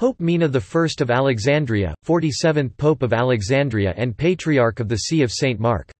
Pope Mina I of Alexandria, 47th Pope of Alexandria and Patriarch of the See of St. Mark.